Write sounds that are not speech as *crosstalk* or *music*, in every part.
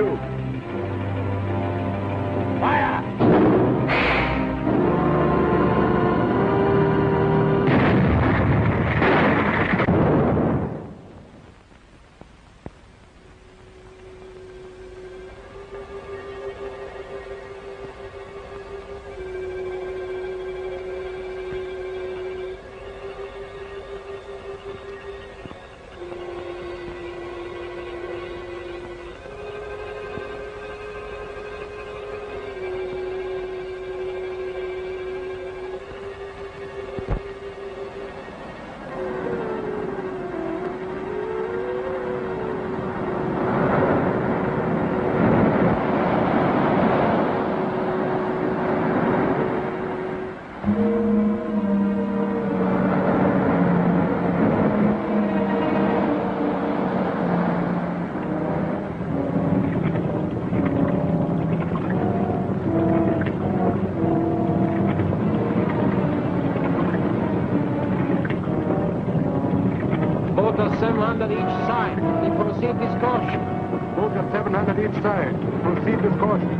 number proceed with caution. Both are 700 each side. Proceed with caution.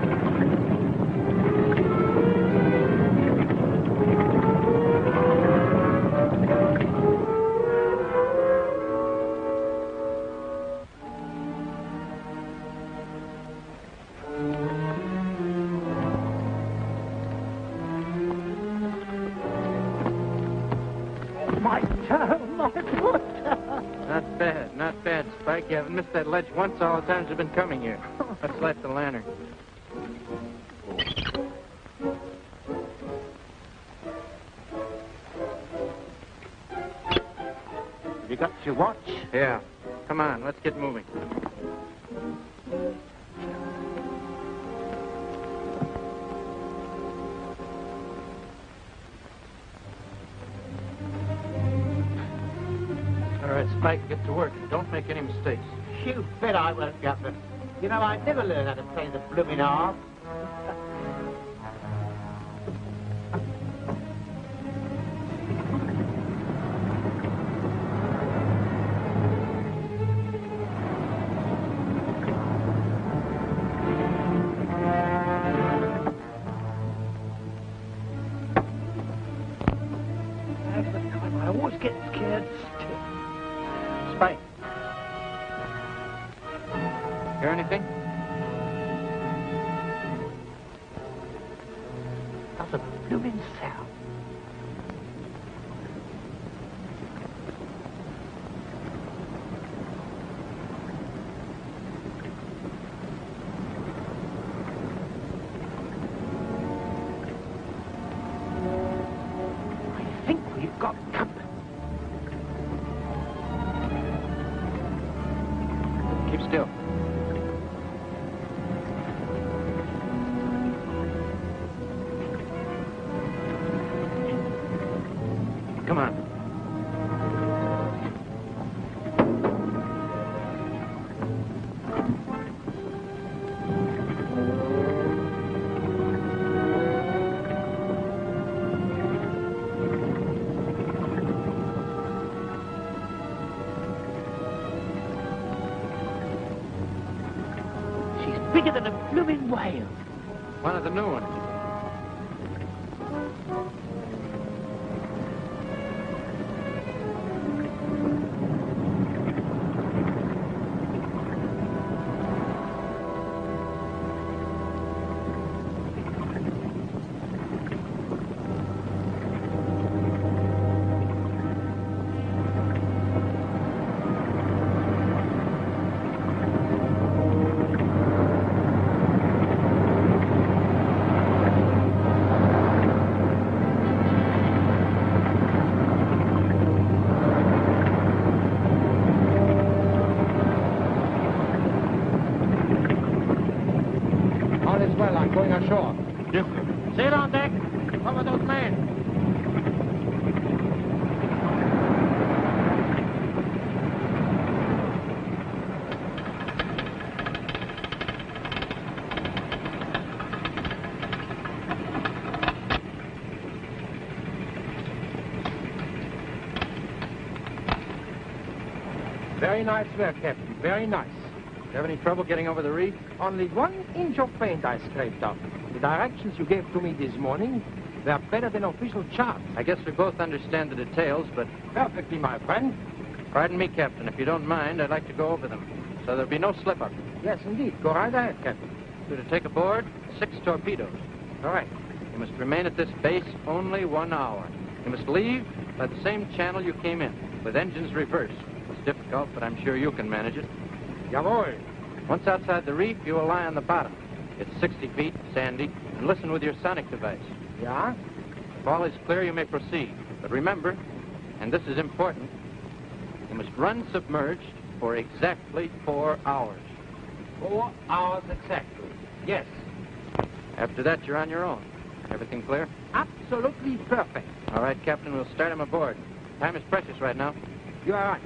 Ledge once all the times you've been coming here. Let's light the lantern. You know, I never learned how to play the blooming harp. One of the new ones. Going ashore. Yes, Sail on deck. Cover those men. Very nice work, Captain. Very nice. You have any trouble getting over the reef? Only one inch of paint I scraped off. The directions you gave to me this morning were better than official charts. I guess we both understand the details, but Perfectly, my friend. pardon me, Captain, if you don't mind, I'd like to go over them. So there'll be no slip-up. Yes, indeed. Go right ahead, Captain. You're to take aboard six torpedoes. All right. You must remain at this base only one hour. You must leave by the same channel you came in, with engines reversed. It's difficult, but I'm sure you can manage it. Jawohl. Once outside the reef, you will lie on the bottom. It's 60 feet, sandy, and listen with your sonic device. Yeah? If all is clear, you may proceed. But remember, and this is important, you must run submerged for exactly four hours. Four hours exactly. Yes. After that, you're on your own. Everything clear? Absolutely perfect. All right, Captain, we'll start him aboard. Time is precious right now. You are right.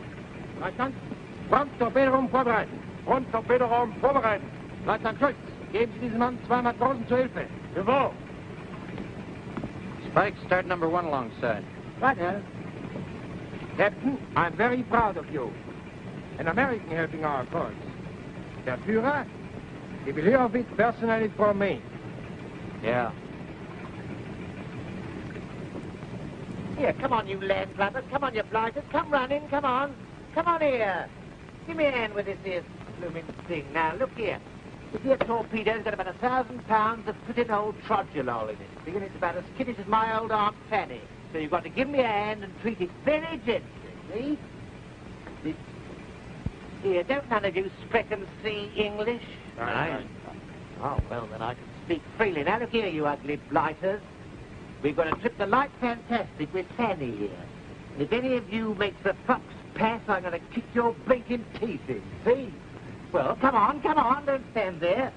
Leutnant, Front Torpedoraum vorbereiten. Front Torpedoraum vorbereiten. Leutnant Schulz, geben Sie diesem Mann zwei Matrosen zur Hilfe. Jawohl. Spike, start number one alongside. Right, Herr. Captain, I'm very proud of you. An American helping our cause. Der Führer, he will hear of it personally from me. Yeah. Here, come on, you land flappers. Come on, you blighters. Come running, come on. Come on here. Give me a hand with this here blooming thing. Now, look here. This here torpedo's got about a thousand pounds of pretty old trodulol in it. And it's about as skittish as my old Aunt Fanny. So you've got to give me a hand and treat it very gently, see? This- Here, don't none of you speak and see English? Aye. Oh, well, then I can speak freely. Now, look here, you ugly blighters. We've got a trip to Light Fantastic with Fanny here. And if any of you makes a fox pass, I'm going to kick your blinking teeth in, see? Well, come on, come on, don't stand there.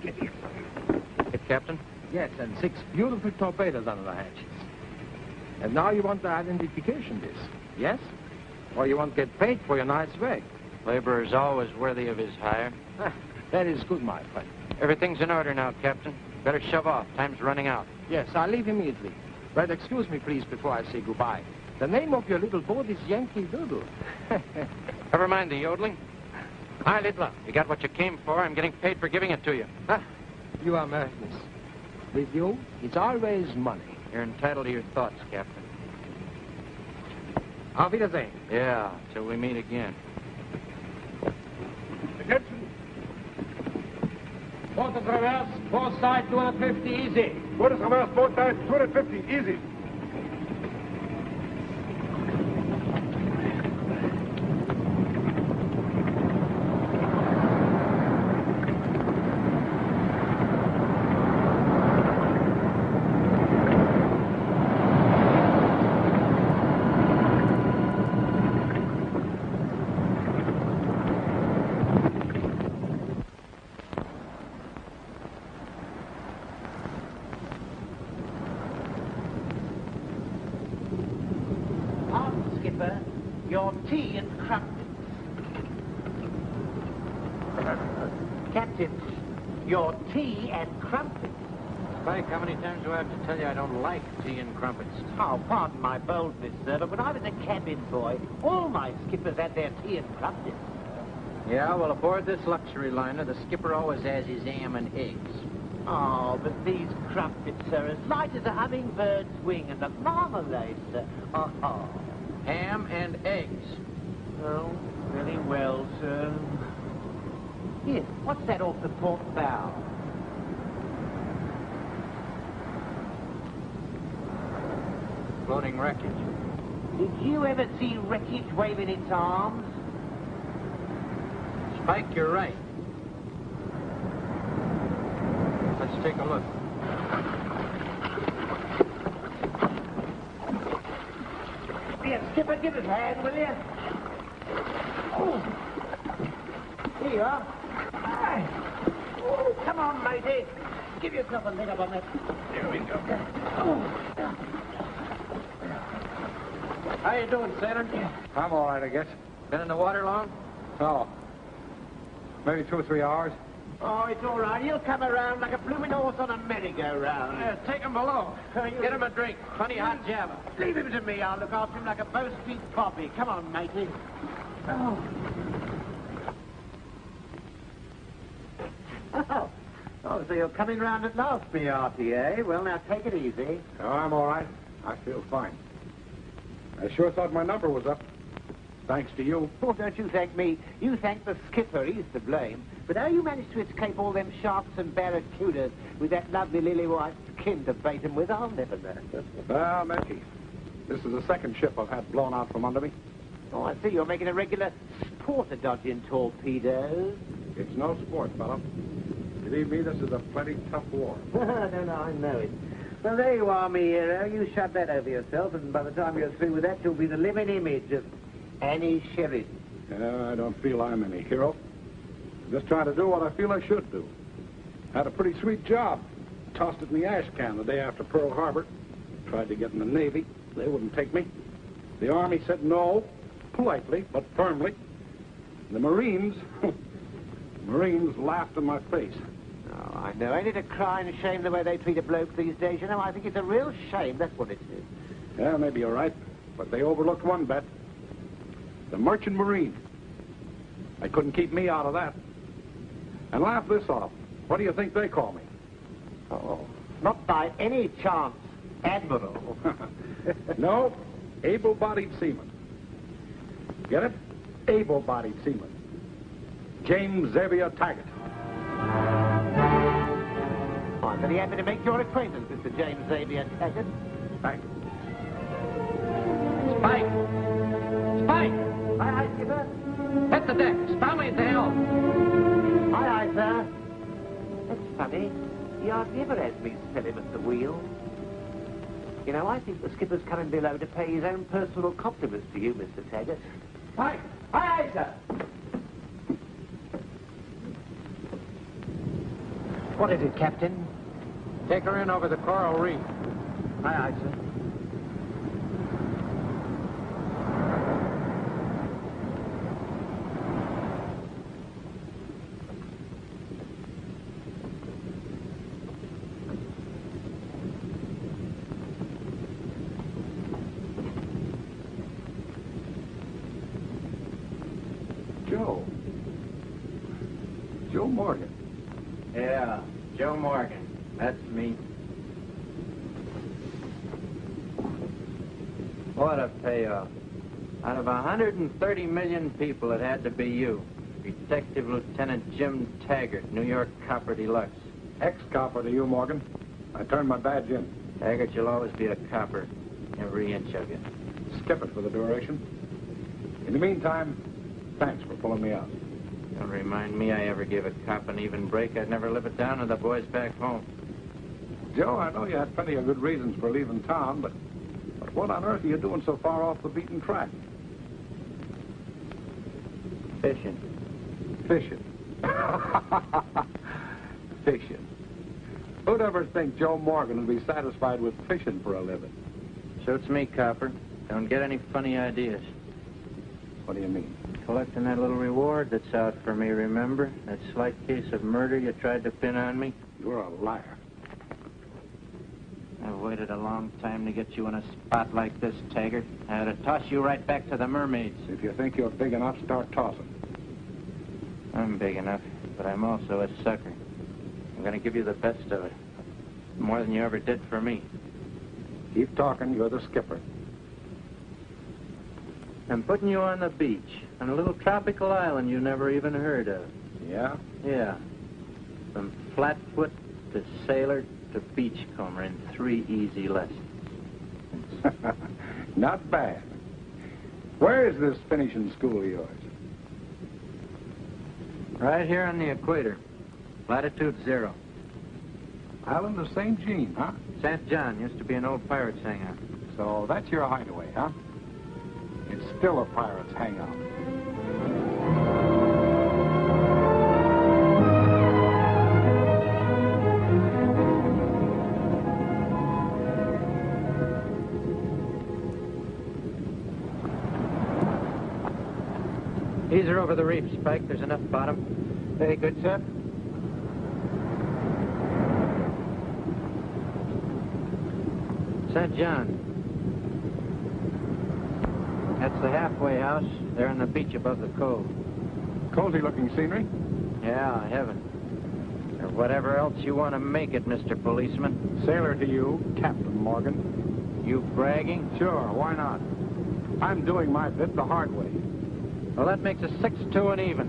Hit, Captain. Yes, and six beautiful torpedoes under the hatches. And now you want the identification disc, yes? Or you won't get paid for your night's work? Laborer's always worthy of his hire. Ah, that is good, my friend. Everything's in order now, Captain. Better shove off. Time's running out. Yes, I'll leave immediately. But excuse me, please, before I say goodbye. The name of your little boat is Yankee Doodle. *laughs* Never mind the yodeling. Hi, Littler. You got what you came for. I'm getting paid for giving it to you. ah, you are Americans. With you, it's always money. You're entitled to your thoughts, Captain. Auf Wiedersehen. Yeah, till we meet again. Attention. Port of reverse, four side, 250, easy. What is reverse boat time? 250. Easy. On, Skipper, your tea and crumpets. Captain, your tea and crumpets. Spike, how many times do I have to tell you I don't like tea and crumpets? Oh, pardon my boldness, sir, but when I was a cabin boy, all my skippers had their tea and crumpets. Yeah, well, aboard this luxury liner, the skipper always has his ham and eggs. Oh, but these crumpets, sir, as light as a hummingbird's wing, and the marmalade, sir. Oh, oh. Ham and eggs. Oh, very well, sir. Here, what's that off the port bow? Floating wreckage. Did you ever see wreckage waving its arms? Spike, you're right. Let's take a look. Here, Skipper, give us a hand, will you? Oh. Here you are. Aye. Come on, matey. Give yourself a leg up on that. There we go. Oh. How you doing, sailor? I'm all right, I guess. Been in the water long? Oh. Maybe two or three hours. Oh, it's all right. He'll come around like a blooming horse on a merry-go-round. Yeah, take him below. *laughs* Get him a drink. Plenty hot java. Leave him to me. I'll look after him like a Bow Street poppy. Come on, matey. Oh. *laughs* Oh. Oh, so you're coming round at last, me eh? Well, now, take it easy. Oh, I'm all right. I feel fine. I sure thought my number was up. Thanks to you. Oh, don't you thank me. You thank the skipper. He's to blame. But how you managed to escape all them sharks and barracudas with that lovely lily-white skin to bait 'em with, I'll never know. Well, Mickey, this is the second ship I've had blown out from under me. Oh, I see. You're making a regular sport of dodging torpedoes. It's no sport, fellow. Believe me, this is a plenty tough war. *laughs* no, no, I know it. Well, there you are, me hero. You shut that over yourself, and by the time you're through with that, you'll be the living image of Annie Sheridan. Yeah, I don't feel I'm any hero. Just trying to do what I feel I should do. Had a pretty sweet job. Tossed it in the ash can the day after Pearl Harbor. Tried to get in the Navy. They wouldn't take me. The Army said no, politely but firmly. The Marines, *laughs* Marines laughed in my face. Oh, I know. Ain't it a crying shame the way they treat a bloke these days? You know, I think it's a real shame. That's what it is. Yeah, maybe you're right. But they overlooked one bet. The Merchant Marine. They couldn't keep me out of that. And laugh this off. What do you think they call me? Oh, not by any chance, Admiral. *laughs* no, able-bodied seaman. Get it? Able-bodied seaman. James Xavier Taggart. Very happy to make your acquaintance, Mr. James Xavier Taggart. You. Spike! Spike! Aye, aye, skipper. Hit the deck. Stowley at the helm. Aye, aye, sir. That's funny. He hardly ever has me smell him at the wheel. You know, I think the skipper's coming below to pay his own personal compliments to you, Mr. Taggart. Spike! Aye, aye, sir. What is it, Captain? Take her in over the coral reef. Aye, aye, sir. Joe. Joe Morgan. Yeah, Joe Morgan. That's me. What a payoff. Out of 130 million people, it had to be you. Detective Lieutenant Jim Taggart, New York Copper Deluxe. Ex-copper to you, Morgan. I turned my badge in. Taggart, you'll always be a copper, every inch of you. Skip it for the duration. In the meantime, thanks for pulling me out. Don't remind me I ever gave a cop an even break. I'd never live it down to the boys back home. Joe, I know you had plenty of good reasons for leaving town, but, but what on earth are you doing so far off the beaten track? Fishing. Fishing. *laughs* fishing. Who'd ever think Joe Morgan would be satisfied with fishing for a living? Suits me, copper. Don't get any funny ideas. What do you mean? Collecting that little reward that's out for me, remember? That slight case of murder you tried to pin on me? You're a liar. I've waited a long time to get you in a spot like this, Taggart. I had to toss you right back to the mermaids. If you think you're big enough, start tossing. I'm big enough, but I'm also a sucker. I'm going to give you the best of it. More than you ever did for me. Keep talking, you're the skipper. I'm putting you on the beach, on a little tropical island you never even heard of. Yeah? Yeah. From flatfoot to sailor to beachcomber in three easy lessons. *laughs* Not bad. Where is this finishing school of yours? Right here on the equator. Latitude zero. Island of St. Jean, huh? St. John used to be an old pirate's hangout. So that's your hideaway, huh? It's still a pirate's hangout. These are over the reef, Spike. There's enough bottom. Very good, sir. St. John. That's the halfway house. They're on the beach above the cove. Cozy looking scenery. Yeah, heaven. Or whatever else you want to make it, Mr. Policeman. Sailor to you, Captain Morgan. You bragging? Sure, why not? I'm doing my bit the hard way. Well, that makes us six to an even.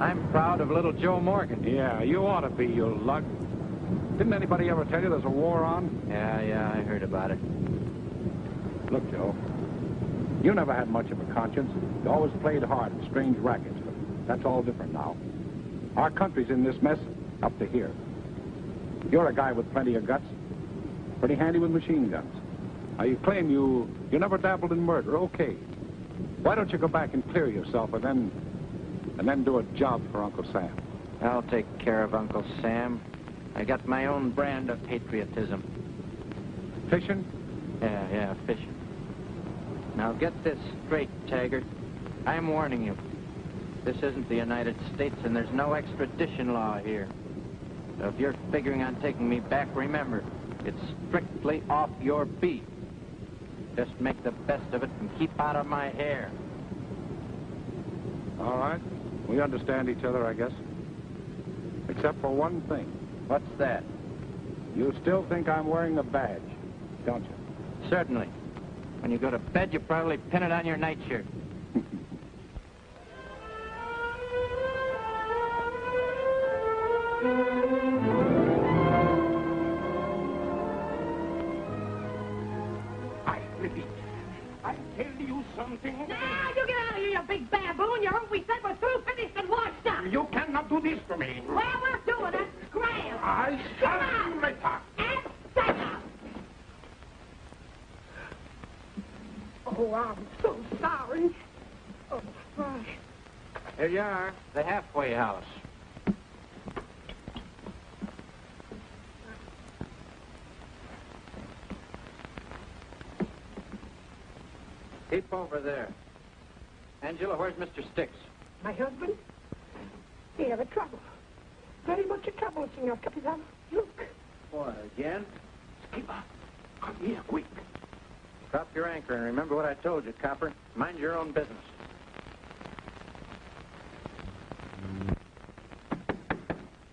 I'm proud of little Joe Morgan. Yeah, you ought to be, you lug. Didn't anybody ever tell you there's a war on? Yeah, yeah, I heard about it. Look, Joe, you never had much of a conscience. You always played hard in strange rackets, but that's all different now. Our country's in this mess up to here. You're a guy with plenty of guts, pretty handy with machine guns. Now, you claim you, you never dabbled in murder. Okay. Why don't you go back and clear yourself and then, and then do a job for Uncle Sam? I'll take care of Uncle Sam. I got my own brand of patriotism. Fishing? Yeah, yeah, fishing. Now get this straight, Taggart. I'm warning you. This isn't the United States, and there's no extradition law here. So if you're figuring on taking me back, remember, it's strictly off your beat. Just make the best of it and keep out of my hair. All right. We understand each other, I guess. Except for one thing. What's that? You still think I'm wearing a badge, don't you? Certainly. When you go to bed, you probably pin it on your nightshirt. I *laughs* Now, you get out of here, you big baboon. You heard we said we're through, finished, and washed up. You cannot do this to me. Well, we're doing it. Scram. I shall you later. And set up. Oh, I'm so sorry. Oh, my. Here you are, the halfway house. Over there. Angela, where's Mr. Sticks? My husband? He have a trouble. Very much a trouble, Senor Capitan. Look. What, again? Skipper, come here quick. Drop your anchor and remember what I told you, Copper. Mind your own business.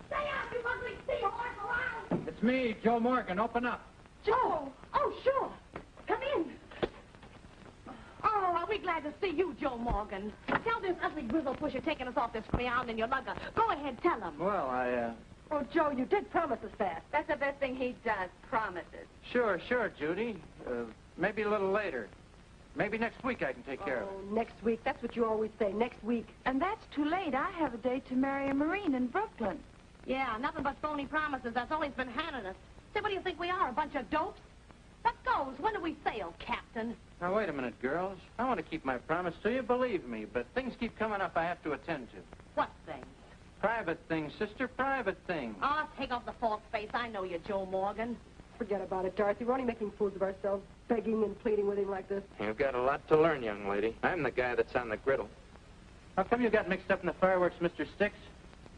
Stay out, you ugly seahorse around. It's me, Joe Morgan. Open up. Joe. Oh, sure. Come in. Oh, are we glad to see you, Joe Morgan. Tell this ugly grizzle pusher taking us off this ground in your lugger. Go ahead, tell him. Well, I, uh... Oh, Joe, you did promise us that. That's the best thing he does, promises. Sure, sure, Judy. Uh, maybe a little later. Maybe next week I can take care of it. Oh, next week. That's what you always say, next week. And that's too late. I have a date to marry a Marine in Brooklyn. Yeah, nothing but phony promises. That's all he's been handing us. Say, what do you think we are, a bunch of dopes? That goes. When do we sail, Captain? Now, wait a minute, girls. I want to keep my promise to you, believe me, but things keep coming up I have to attend to. What things? Private things, sister, private things. Oh, take off the false face. I know you, Joe Morgan. Forget about it, Dorothy. We're only making fools of ourselves, begging and pleading with him like this. You've got a lot to learn, young lady. I'm the guy that's on the griddle. How come you got mixed up in the fireworks, Mr. Sticks?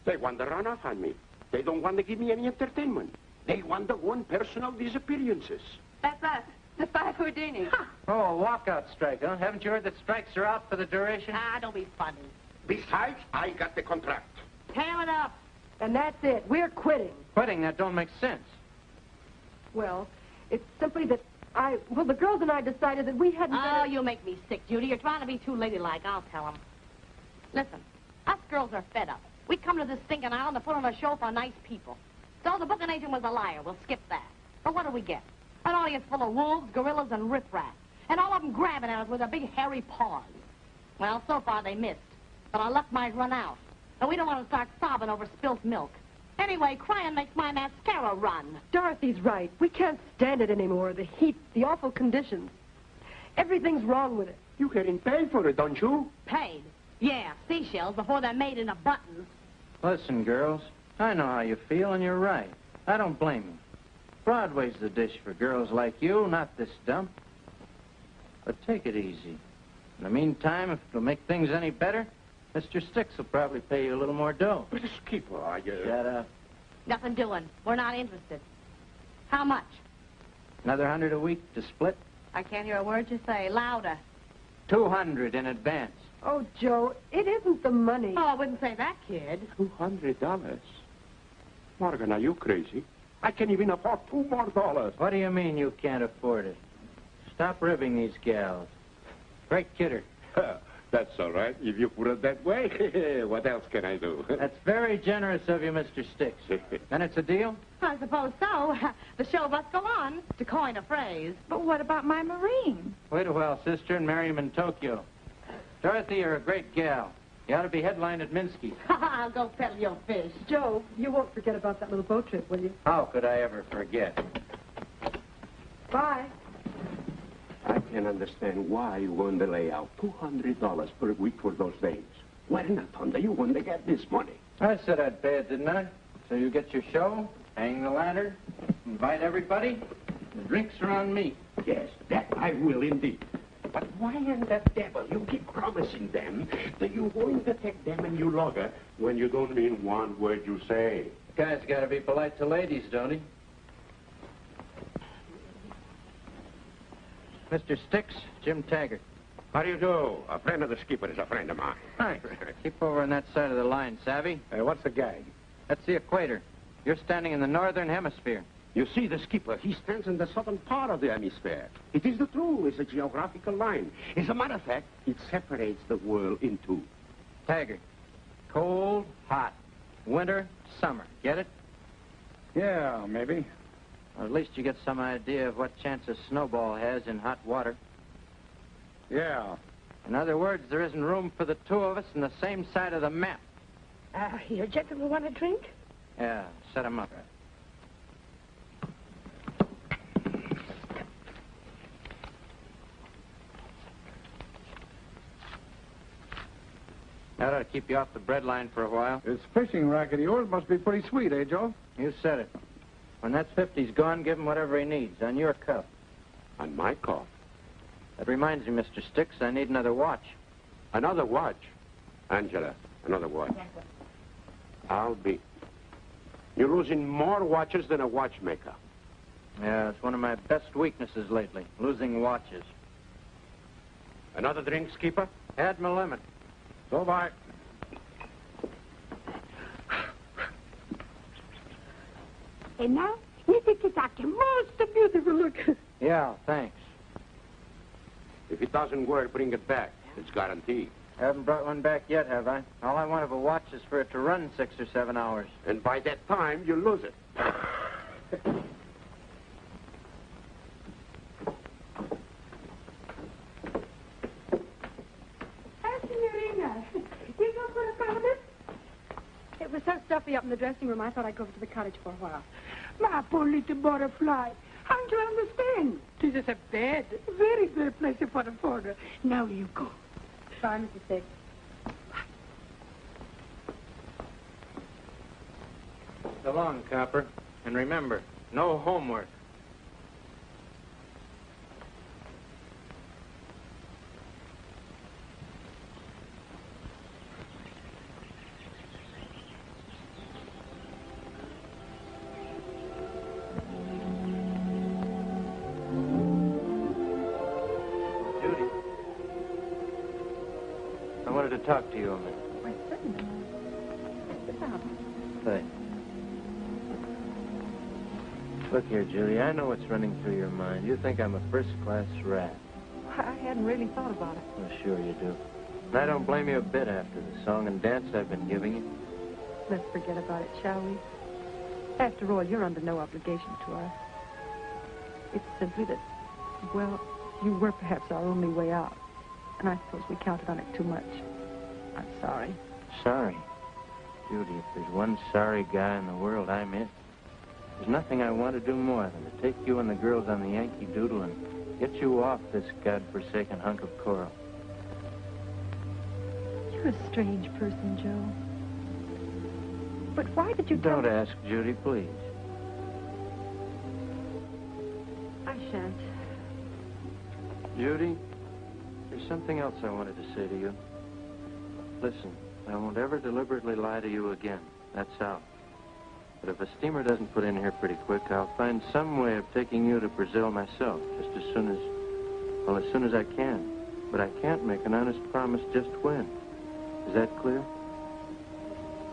They want to run off on me. They don't want to give me any entertainment. They want to go on personal disappearances. That's us, the five Houdini. Huh. Oh, a walkout strike, huh? Haven't you heard that strikes are out for the duration? Ah, don't be funny. Besides, I got the contract. Tear it up. And that's it. We're quitting. Quitting, that don't make sense. Well, it's simply that I, well, the girls and I decided that we hadn't Oh, better... you make me sick, Judy. You're trying to be too ladylike. I'll tell him. Listen, us girls are fed up. We come to this stinking island to put on a show for nice people. So the booking agent was a liar. We'll skip that. But what do we get? An audience full of wolves, gorillas, and riffraff. And all of them grabbing at us with their big hairy paws. Well, so far they missed. But our luck might run out. And we don't want to start sobbing over spilt milk. Anyway, crying makes my mascara run. Dorothy's right. We can't stand it anymore. The heat, the awful conditions. Everything's wrong with it. You getting paid for it, don't you? Paid. Yeah, seashells before they're made into buttons. Listen, girls, I know how you feel, and you're right. I don't blame you. Broadway's the dish for girls like you, not this dump. But take it easy. In the meantime, if it'll make things any better, Mr. Sticks will probably pay you a little more dough. But Skipper, I... Uh... Shut up. Nothing doing. We're not interested. How much? Another hundred a week to split? I can't hear a word you say. Louder. Two hundred in advance. Oh, Joe, it isn't the money. Oh, I wouldn't say that, kid. Two hundred dollars. Morgan, are you crazy? I can't even afford two more dollars. What do you mean you can't afford it? Stop ribbing these gals. Great kidder. *laughs* That's all right, if you put it that way. *laughs* what else can I do? *laughs* That's very generous of you, Mr. Sticks. Then it's a deal? I suppose so. The show must go on, to coin a phrase. But what about my Marine? Wait a while, sister, and marry him in Tokyo. Dorothy, you're a great gal. You ought to be headlined at Minsky. *laughs* I'll go peddle your fish. Joe, you won't forget about that little boat trip, will you? How could I ever forget? Bye. I can't understand why you want to lay out $200 per week for those days. Why in the thunder you want to get this money? I said I'd pay it, didn't I? So you get your show, hang the lantern, invite everybody. The drinks are on me. Yes, that I will indeed. But why in the devil you keep promising them that you're going to take them and you logger when you don't mean one word you say? Guy's got to be polite to ladies, don't he? Mr. Sticks, Jim Taggart. How do you do? A friend of the skipper is a friend of mine. Thanks. *laughs* Keep over on that side of the line, savvy? Hey, what's the gag? That's the equator. You're standing in the northern hemisphere. You see, the skipper, he stands in the southern part of the hemisphere. It is the true, It's a geographical line. As a matter of fact, it separates the world in two. Taggart. Cold, hot. Winter, summer. Get it? Yeah, maybe. Or at least you get some idea of what chance a snowball has in hot water. Yeah. In other words, there isn't room for the two of us on the same side of the map. Uh, you gentlemen want a drink? Yeah, set set 'em up. That ought to keep you off the bread line for a while. This fishing racket of yours must be pretty sweet, eh, Joe? You said it. When that 50's gone, give him whatever he needs on your cuff. On my call. That reminds me, Mr. Sticks, I need another watch. Another watch. Angela, another watch. I'll be. You're losing more watches than a watchmaker. Yeah, it's one of my best weaknesses lately, losing watches. Another drink, skipper? Had my limit. So bye. And now, you think it's like a most beautiful look? Yeah, thanks. If it doesn't work, bring it back. It's guaranteed. I Haven't brought one back yet, have I? All I want of a watch is for it to run six or seven hours. And by that time, you lose it. *laughs* Hi, Signorina. You go for a promenade? It was so stuffy up in the dressing room, I thought I'd go over to the cottage for a while. My poor little butterfly. Don't you understand? This is a bad, very good place for a foreigner. Now you go. Bye, Mrs. Sticks. So long, Copper. And remember, no homework. I know what's running through your mind. You think I'm a first-class rat. I hadn't really thought about it. Well, sure you do. And I don't blame you a bit after the song and dance I've been giving you. Let's forget about it, shall we? After all, you're under no obligation to us. It's simply that, well, you were perhaps our only way out. And I suppose we counted on it too much. I'm sorry. Sorry. Judy, if there's one sorry guy in the world, I'm it. There's nothing I want to do more than to take you and the girls on the Yankee Doodle and get you off this godforsaken hunk of coral. You're a strange person, Joe. But why did you Don't ask, Judy, please. I shan't. Judy, there's something else I wanted to say to you. Listen, I won't ever deliberately lie to you again. That's out. But if a steamer doesn't put in here pretty quick, I'll find some way of taking you to Brazil myself, just as soon as, well, as soon as I can. But I can't make an honest promise just when. Is that clear?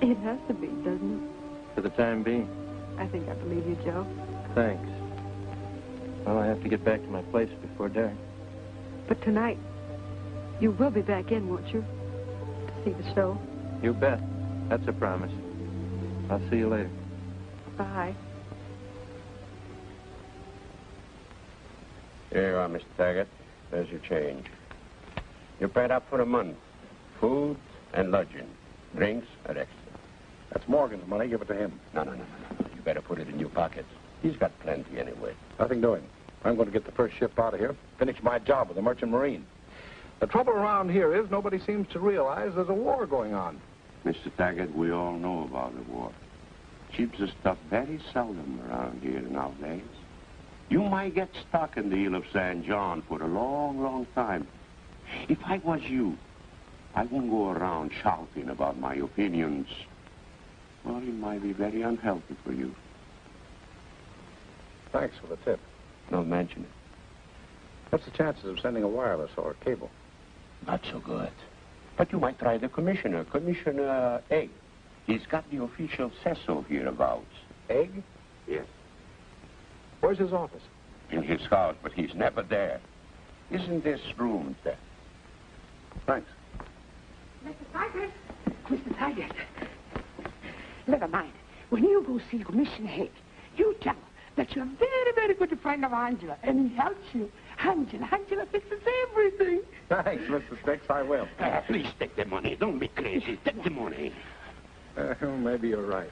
It has to be, doesn't it? For the time being. I think I believe you, Joe. Thanks. Well, I have to get back to my place before dark. But tonight, you will be back in, won't you? To see the show. You bet. That's a promise. I'll see you later. Bye. Here you are, Mr. Taggart. There's your change. You're paid up for a month. Food and lodging. Drinks are extra. That's Morgan's money. Give it to him. No, no, no, no, no. You better put it in your pockets. He's got plenty anyway. Nothing doing. I'm going to get the first ship out of here, finish my job with the Merchant Marine. The trouble around here is nobody seems to realize there's a war going on. Mr. Taggart, we all know about the war. Ships are stuff very seldom around here nowadays. You might get stuck in the Isle of San John for a long, long time. If I was you, I wouldn't go around shouting about my opinions. Well, it might be very unhealthy for you. Thanks for the tip. Don't mention it. What's the chances of sending a wireless or a cable? Not so good. But you might try the commissioner, Commissioner Egg. He's got the official say-so hereabouts. Egg? Yes. Where's his office? In his house, but he's never there. Isn't this room there? Thanks. Mr. Taggart. Mr. Taggart. Never mind. When you go see Commissioner Haig, you tell him that you're a very, very good friend of Angela, and he helps you. Angela, Angela fixes everything. Thanks, Mr. Sticks. I will. Ah, please take the money. Don't be crazy. Take the money. *laughs* Uh, maybe you're right.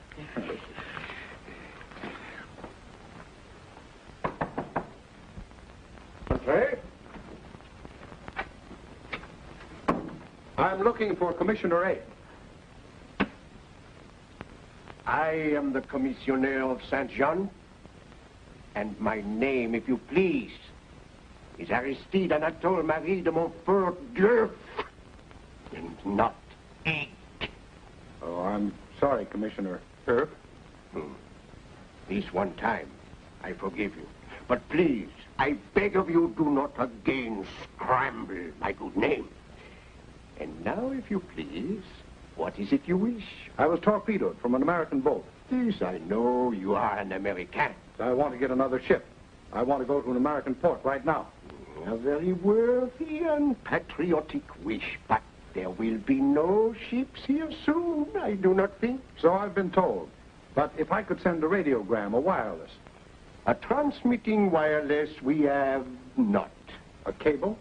I'm looking for Commissioner A. I am the commissioner of Saint Jean, and my name, if you please, is Aristide Anatole Marie de Montfort Durf, and not Egg. Oh, I'm sorry, Commissioner Earp. Hmm. This one time, I forgive you. But please, I beg of you, do not again scramble my good name. And now, if you please, what is it you wish? I was torpedoed from an American boat. This I know you are an American. I want to get another ship. I want to go to an American port right now. A very worthy and patriotic wish, but there will be no ships here soon, I do not think. So I've been told. But if I could send a radiogram, a wireless, A transmitting wireless we have not. a cable,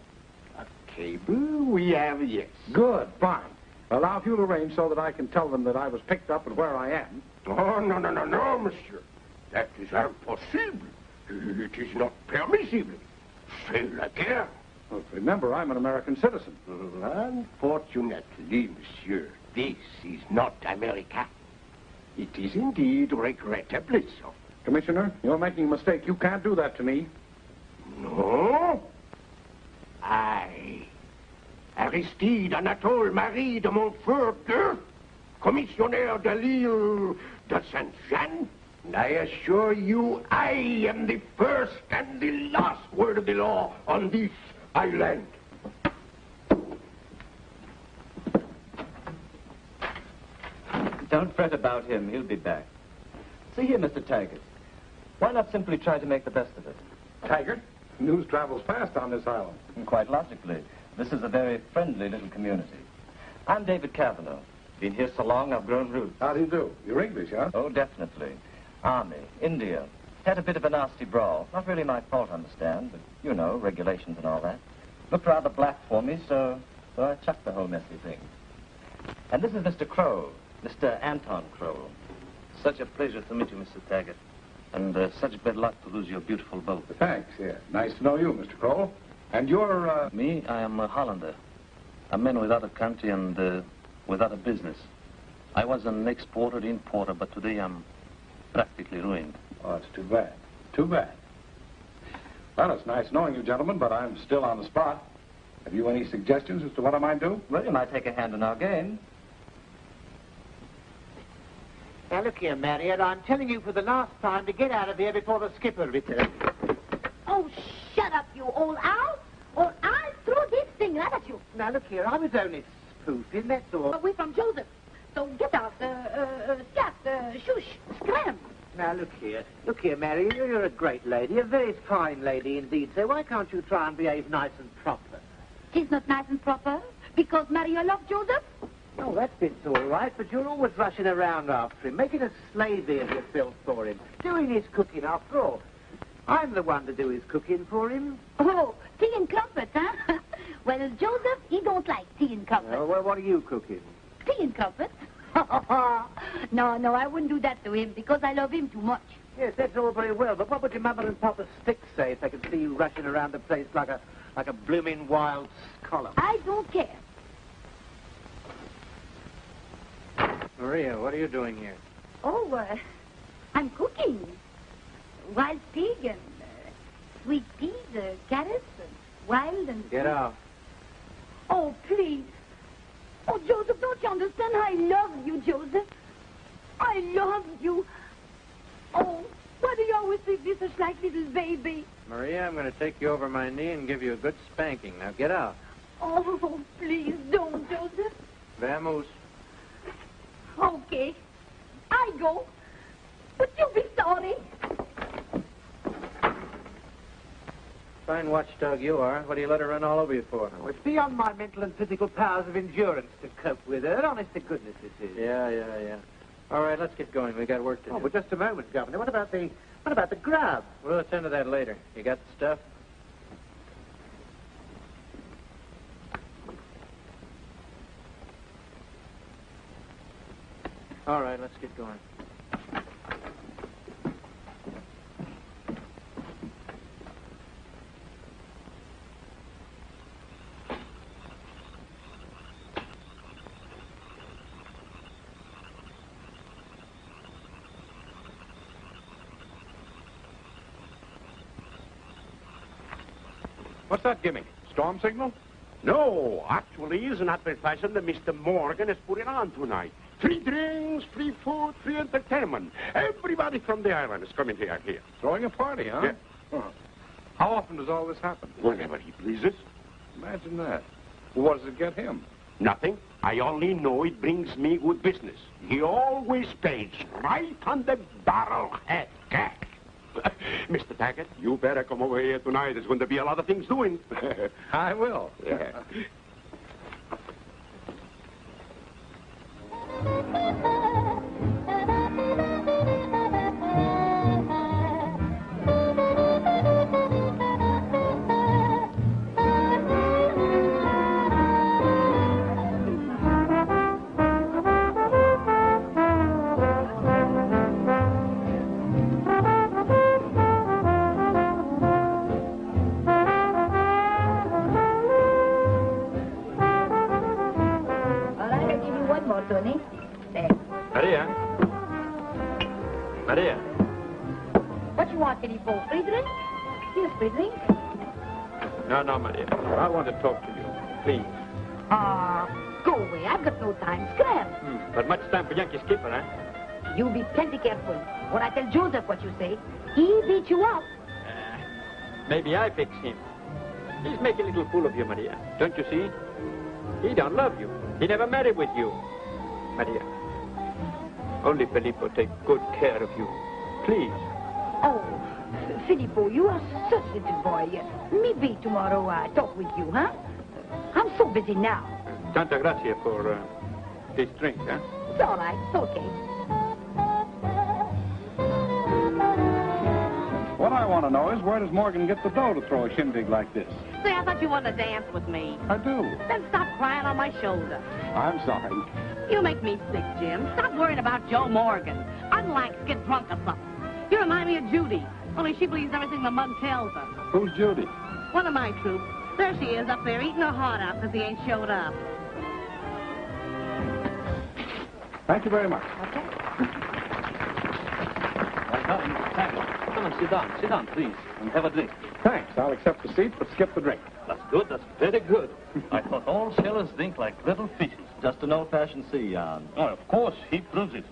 A cable we have, yes. good, fine. Well, now, if you'll arrange so that I can tell them that I was picked up and where I am. Oh, no, no, no, no, monsieur. That is impossible. It is not permissible. C'est la guerre. Well, remember, I'm an American citizen. Mm-hmm. Unfortunately, monsieur, this is not America. It is indeed regrettably so. Commissioner, you're making a mistake. You can't do that to me. No? I, Aristide Anatole Marie de Montfort commissionaire de l'île de Saint-Jean, and I assure you I am the first and the last word of the law on this island. Don't fret about him. He'll be back. See here, Mr. Taggart. Why not simply try to make the best of it? Taggart, news travels fast on this island. And quite logically, this is a very friendly little community. I'm David Cavanaugh. Been here so long, I've grown roots. How do you do? You're English, huh? Oh, definitely. Army, India. Had a bit of a nasty brawl. Not really my fault, understand, but, you know, regulations and all that. Looked rather black for me, so, so I chucked the whole messy thing. And this is Mr. Kroll, Mr. Anton Kroll. Such a pleasure to meet you, Mr. Taggart. And uh, such bad luck to lose your beautiful boat. Thanks, yeah. Nice to know you, Mr. Kroll. And you're, uh... Me, I am a Hollander. A man without a country and uh, without a business. I was an exporter, importer, but today I'm practically ruined. Oh, it's too bad. Too bad. Well, it's nice knowing you, gentlemen, but I'm still on the spot. Have you any suggestions as to what I might do? Well, you might take a hand in our game. Now, look here, Marriott. I'm telling you for the last time to get out of here before the skipper returns. Oh, shut up, you old owl, or I'll throw this thing right at you. Now, look here. I was only spoofing, that's all. Away from Joseph. So get out, uh, uh, uh, scat, uh, shush, scram. Now, look here. Look here, Mary. You're a great lady, a very fine lady indeed. So why can't you try and behave nice and proper? Tis not nice and proper, because Maria loved Joseph. Oh, that bit's all right, but you're always rushing around after him, making a slavey of yourself for him, doing his cooking after all. I'm the one to do his cooking for him. Oh, tea and comfort, huh? *laughs* well, Joseph, he don't like tea and comfort. Well, well, what are you cooking? Tea and comfort? *laughs* no, no, I wouldn't do that to him because I love him too much. Yes, that's all very well, but what would your mother and papa Stick say if they could see you rushing around the place like a like a blooming wild scholar? I don't care. Maria, what are you doing here? Oh, uh, I'm cooking. Wild pig and uh, sweet peas, uh, carrots, and wild and... Get out. Oh, please. Oh, Joseph, don't you understand? I love you, Joseph. I love you. Oh, why do you always treat me such like little baby? Maria, I'm going to take you over my knee and give you a good spanking. Now get out. Oh, please don't, Joseph. Vamos. Okay. I go. But you'll be sorry. Fine watchdog you are. What do you let her run all over you for? Oh, it's beyond my mental and physical powers of endurance to cope with her. Honest to goodness, this is. Yeah, yeah, yeah. All right, let's get going. We got work to do. Oh, do. but just a moment, Governor. What about the what about the grub? We'll attend to that later. You got the stuff? All right, let's get going. What's that gimmick? Storm signal? No, actually, it's an advertisement that Mr. Morgan is putting on tonight. Free drinks, free food, free entertainment. Everybody from the island is coming here. here. Throwing a party, huh? Yeah. Huh. How often does all this happen? Whenever he pleases. Imagine that. Well, what does it get him? Nothing. I only know it brings me good business. He always pays right on the barrel head. *laughs* Mr. Taggart, you better come over here tonight. There's going to be a lot of things doing. *laughs* I will. Yeah. *laughs* I tell Joseph what you say, he beat you up. Maybe I fix him. He's making a little fool of you, Maria. Don't you see? He don't love you. He never married with you. Maria. Only Filippo take good care of you. Please. Oh, Filippo, you are such a little boy. Me be tomorrow I talk with you, huh? I'm so busy now. Tanta gracia for uh, this drink, huh? It's all right. It's okay. What I want to know is where does Morgan get the dough to throw a shindig like this? Say, I thought you wanted to dance with me. I do. Then stop crying on my shoulder. I'm sorry. You make me sick, Jim. Stop worrying about Joe Morgan. Unlike get drunk or something. You remind me of Judy. Only she believes everything the mug tells her. Who's Judy? One of my troops. There she is up there eating her heart out because he ain't showed up. Thank you very much. Come *laughs* and sit down. Sit down, please, and have a drink. Thanks. I'll accept the seat, but skip the drink. That's good. That's very good. *laughs* I thought all sailors drink like little fishes. Just an old-fashioned sea yarn. Oh, of course, he proves it.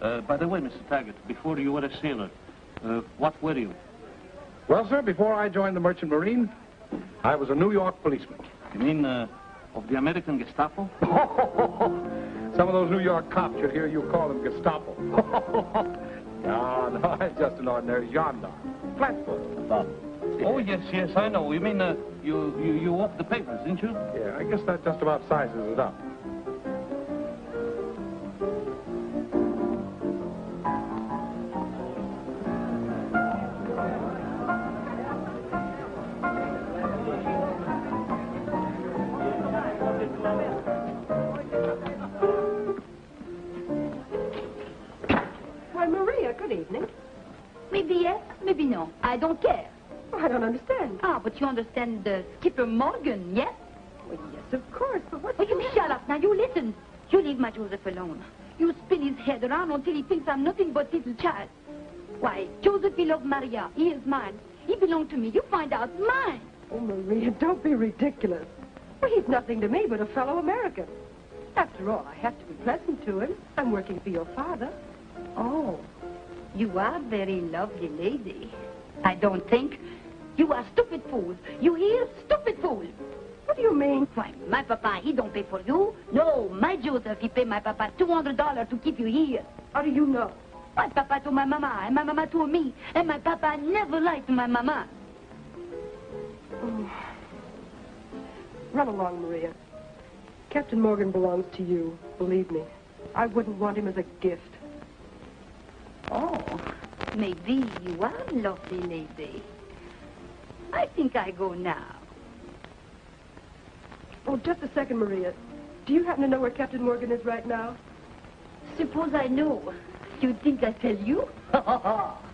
Uh, by the way, Mr. Taggart, before you were a sailor, uh, what were you? Well, sir, before I joined the Merchant Marine, I was a New York policeman. You mean uh, of the American Gestapo? *laughs* Some of those New York cops should hear you call them Gestapo. *laughs* no, no, I'm just an ordinary gendarme. Flatfoot. Oh, yes, yes, I know. You mean uh, you, you, you walked the papers, didn't you? Yeah, I guess that just about sizes it up. Yes, maybe no. I don't care. I don't understand. Ah, but you understand uh, Skipper Morgan, yes? Well, yes, of course, but what... Oh, you shut up. Now, you listen. You leave my Joseph alone. You spin his head around until he thinks I'm nothing but little child. Why, Joseph, he loved Maria. He is mine. He belonged to me. You find out. Mine. Oh, Maria, don't be ridiculous. Well, he's nothing to me but a fellow American. After all, I have to be pleasant to him. I'm working for your father. Oh, you are very lovely lady. I don't think. You are stupid fool. You hear? Stupid fool. What do you mean? Why, my papa, he don't pay for you. No, my Joseph, he pay my papa $200 to keep you here. How do you know? My papa to my mama, and my mama to me. And my papa never liked my mama. Oh. Run along, Maria. Captain Morgan belongs to you, believe me. I wouldn't want him as a gift. Oh, maybe you are lovely lady. I think I go now. Oh, just a second, Maria. Do you happen to know where Captain Morgan is right now? Suppose I know. You think I tell you? *laughs*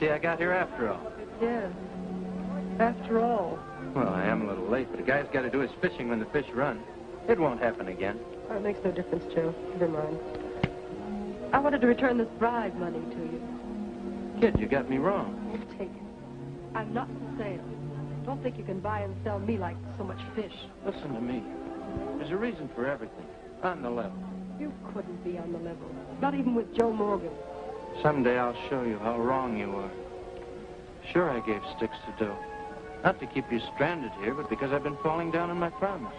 See, I got here after all. Yes. After all. Well, I am a little late, but a guy's got to do his fishing when the fish run. It won't happen again. Oh, it makes no difference, Joe. Never mind. I wanted to return this bribe money to you. Kid, you got me wrong. Take it. I'm not for sale. Don't think you can buy and sell me like so much fish. Listen to me. There's a reason for everything. On the level. You couldn't be on the level. Not even with Joe Morgan. Someday I'll show you how wrong you are. Sure, I gave sticks to dough. Not to keep you stranded here, but because I've been falling down on my promise.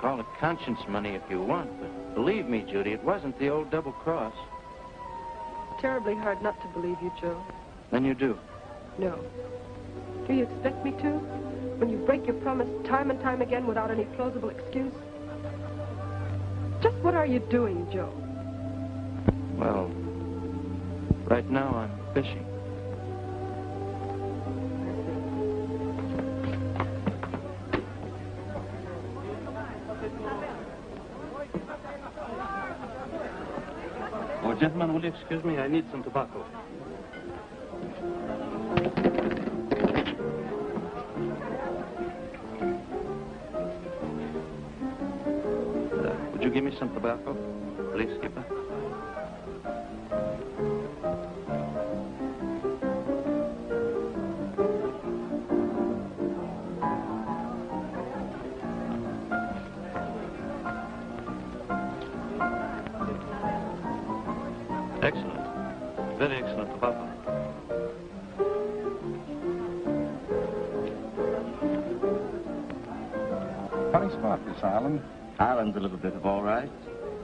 Call it conscience money if you want, but believe me, Judy, it wasn't the old double cross. Terribly hard not to believe you, Joe. Then you do. No. Do you expect me to? When you break your promise time and time again without any plausible excuse? Just what are you doing, Joe? Well, right now I'm fishing. Oh, gentlemen, will you excuse me? I need some tobacco. Uh, would you give me some tobacco? Please, Skipper. A little bit of all right.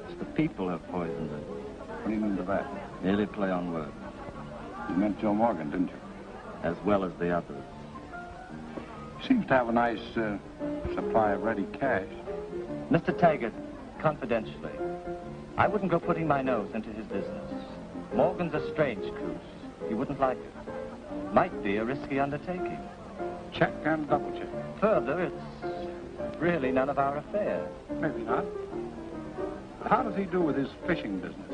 It's the people have poisoned it. What do you mean by that? Nearly play on words. You meant Joe Morgan, didn't you? As well as the others. He Seems to have a nice uh, supply of ready cash. Mr. Taggart, confidentially, I wouldn't go putting my nose into his business. Morgan's a strange goose. You wouldn't like it. Might be a risky undertaking. Check and double check. Further, it's really none of our affair. Maybe not. How does he do with his fishing business?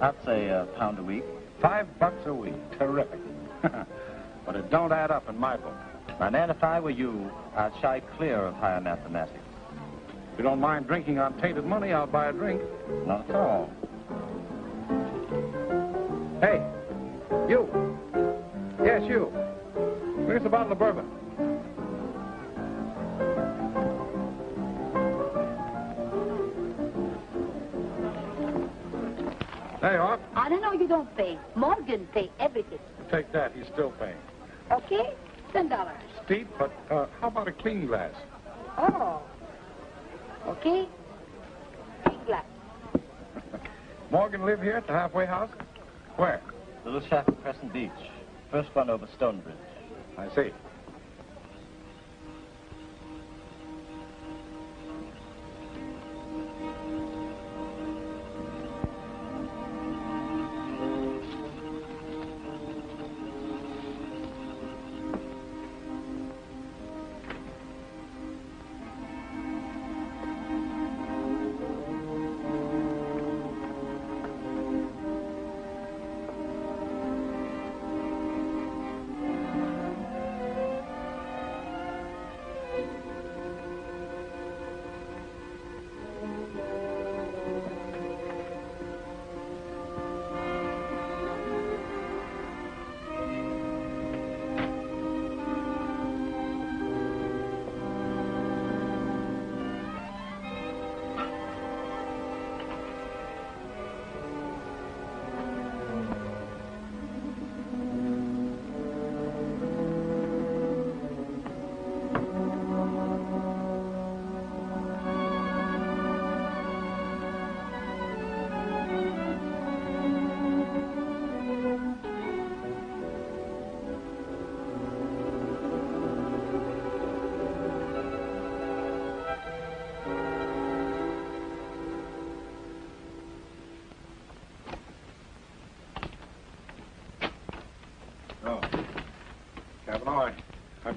I'd say a uh, pound a week. Five bucks a week. Terrific. *laughs* but it don't add up in my book. My man, if I were you, I'd shy clear of higher mathematics. If you don't mind drinking on tainted money, I'll buy a drink. Not at all. Hey, you. Yes, you. Us a bottle of bourbon. There you are. I don't know you don't pay. Morgan pay everything. Take that. He's still paying. Okay? Ten dollars. Steep, but uh, how about a clean glass? Oh. Okay? Clean glass. Morgan live here at the halfway house? Where? Little shack at Crescent Beach. First one over Stonebridge. I see.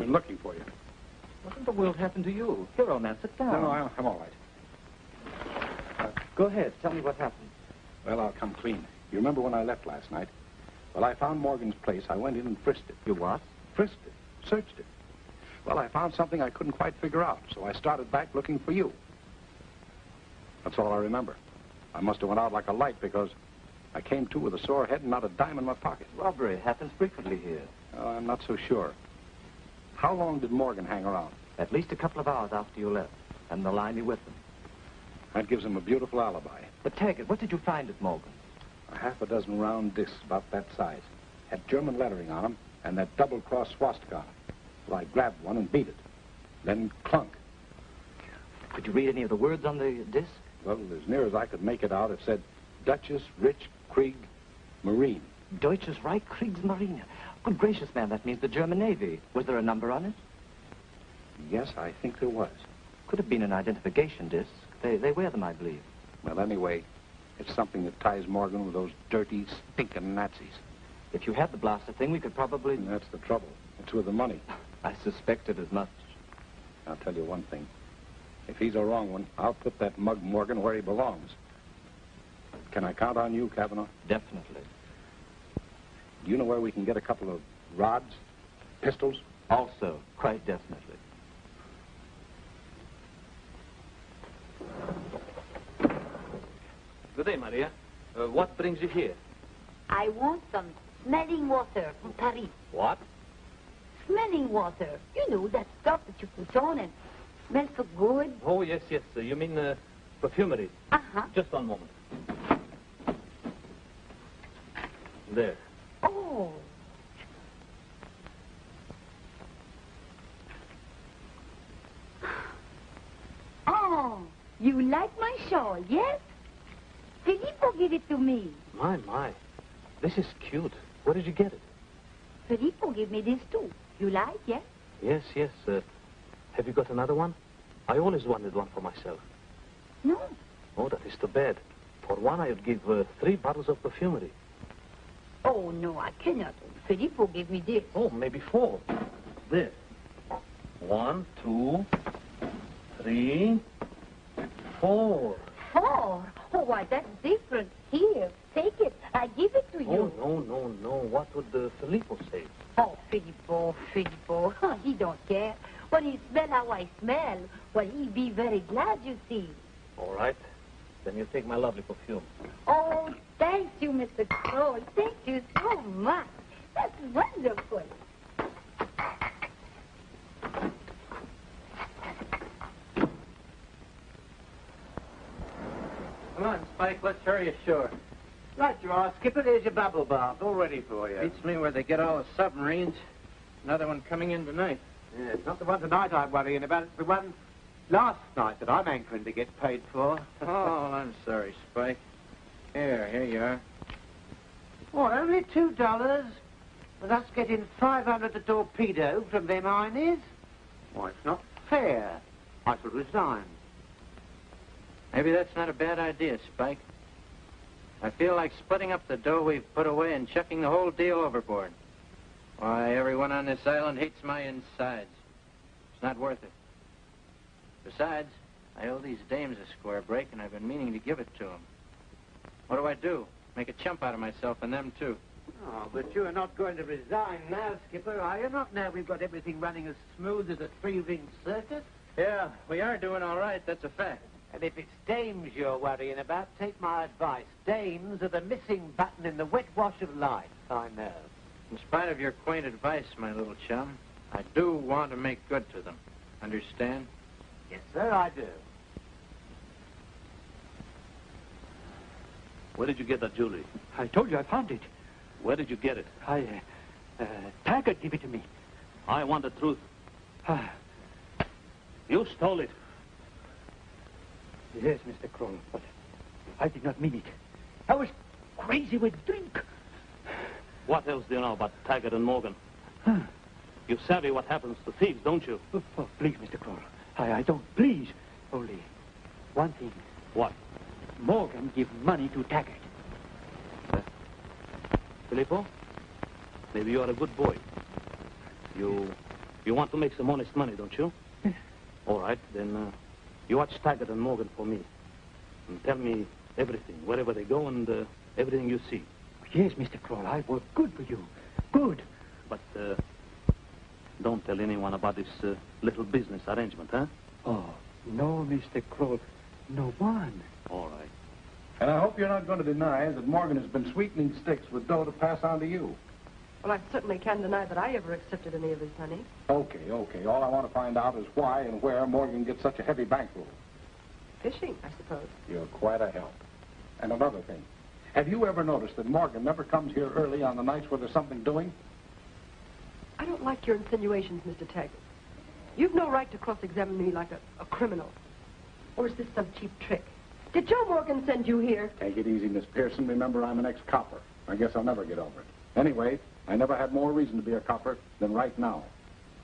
Been looking for you. What in the world happened to you? Here, old man, sit down. No, no, I- I'm all right. Uh, go ahead. Tell me what happened. Well, I'll come clean. You remember when I left last night? Well, I found Morgan's place. I went in and frisked it. You what? Frisked it. Searched it. Well, I found something I couldn't quite figure out, so I started back looking for you. That's all I remember. I must have went out like a light because I came to with a sore head and not a dime in my pocket. Robbery happens frequently here. Oh, I'm not so sure. How long did Morgan hang around? At least a couple of hours after you left. And the line you with them. That gives him a beautiful alibi. But Taggart, what did you find at Morgan? A half a dozen round discs about that size. Had German lettering on them and that double-cross swastika. So I grabbed one and beat it. Then clunk. Could you read any of the words on the disc? Well, as near as I could make it out, it said Duchess Rich Krieg Marine. Deutsches Reich Kriegsmarine. Good gracious, man, that means the German Navy. Was there a number on it? Yes, I think there was. Could have been an identification disc. They, they wear them, I believe. Well, anyway, it's something that ties Morgan with those dirty, stinking Nazis. If you had the blaster thing, we could probably... And that's the trouble. It's with the money. *laughs* I suspected as much. I'll tell you one thing. If he's a wrong one, I'll put that mug Morgan where he belongs. Can I count on you, Kavanaugh? Definitely. Do you know where we can get a couple of rods, pistols? Also, quite definitely. Good day, Maria. Uh, what brings you here? I want some smelling water from Paris. What? Smelling water. You know, that stuff that you put on and smells so good. Oh, yes, yes. Uh, you mean uh, perfumery. Uh-huh. Just one moment. There. Oh. Oh, you like my shawl, yes? Filippo gave it to me. My, my. This is cute. Where did you get it? Filippo gave me this too. You like, yes? Yes, yes. Uh, have you got another one? I always wanted one for myself. No. Oh, that is too bad. For one, I would give uh, three bottles of perfumery. Oh, no, I cannot. Filippo gave me this. Oh, maybe four. This. One, two, three, four. Four? Oh, why, that's different. Here, take it. I give it to you. Oh, no, no, no. What would uh, Filippo say? Oh, Filippo, Filippo. Huh, he don't care. When he smell how I smell, well, he be very glad, you see. All right. Then you take my lovely perfume. Oh, thank you, Mr. Kroll. Thank you so much. That's wonderful. Come on, Spike, let's hurry ashore. Right you are, Skipper. There's your bubble bath, all ready for you. Beats me where they get all the submarines. Another one coming in tonight. Yeah, it's not the one tonight I'm worrying about. It's the one last night that I'm anchoring to get paid for. *laughs* Oh, I'm sorry, Spike. Here, here you are. What, only two dollars? With us getting 500 a torpedo from them Heinies? Why, it's not fair. I shall resign. Maybe that's not a bad idea, Spike. I feel like splitting up the dough we've put away and chucking the whole deal overboard. Why, everyone on this island hates my insides. It's not worth it. Besides, I owe these dames a square break, and I've been meaning to give it to them. What do I do? Make a chump out of myself and them, too. Oh, but you are not going to resign now, Skipper, are you? Not now we've got everything running as smooth as a three-ring circus. Yeah, we are doing all right, that's a fact. And if it's dames you're worrying about, take my advice. Dames are the missing button in the wet wash of life, I know. In spite of your quaint advice, my little chum, I do want to make good to them. Understand? Yes, sir, I do. Where did you get that jewelry? I told you I found it. Where did you get it? I, uh, uh, Taggart gave it to me. I want the truth. Ah, You stole it. yes, Mr. Kroll, but I did not mean it. I was crazy with drink. What else do you know about Taggart and Morgan? Huh. You savvy what happens to thieves, don't you? Oh, oh, please, Mr. Kroll. I, I don't. Please. Only one thing. What? Morgan give money to Taggart. Filippo? Maybe you are a good boy. You you want to make some honest money, don't you? *laughs* All right, then uh, you watch Taggart and Morgan for me. And tell me everything, wherever they go and uh, everything you see. Yes, Mr. Kroll, I work good for you. Good. But uh, don't tell anyone about this uh, little business arrangement, huh? Oh, no, Mr. Kroll. No one. All right. And I hope you're not going to deny that Morgan has been sweetening sticks with dough to pass on to you. Well, I certainly can't deny that I ever accepted any of his money. Okay, okay. All I want to find out is why and where Morgan gets such a heavy bankroll. Fishing, I suppose. You're quite a help. And another thing. Have you ever noticed that Morgan never comes here early on the nights where there's something doing? I don't like your insinuations, Mr. Taggart. You've no right to cross-examine me like a, a criminal. Or is this some cheap trick? Did Joe Morgan send you here? Take it easy, Miss Pearson. Remember, I'm an ex-copper. I guess I'll never get over it. Anyway, I never had more reason to be a copper than right now.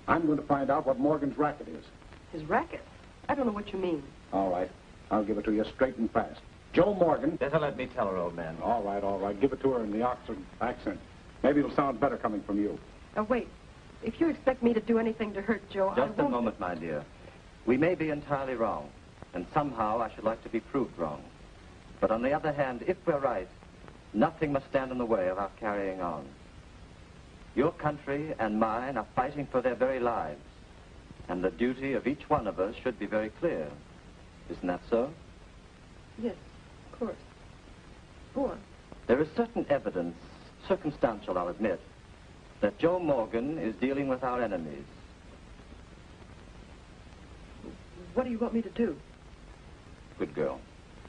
I'm going to find out what Morgan's racket is. His racket? I don't know what you mean. All right. I'll give it to you straight and fast. Joe Morgan. Better let me tell her, old man. All right, all right. Give it to her in the Oxford accent. Maybe it'll sound better coming from you. Now, wait. If you expect me to do anything to hurt Joe, I Just a won't... moment, my dear. We may be entirely wrong, and somehow I should like to be proved wrong. But on the other hand, if we're right, nothing must stand in the way of our carrying on. Your country and mine are fighting for their very lives, and the duty of each one of us should be very clear. Isn't that so? Yes, of course. Go on. There is certain evidence, circumstantial, I'll admit, that Joe Morgan is dealing with our enemies. What do you want me to do? Good girl.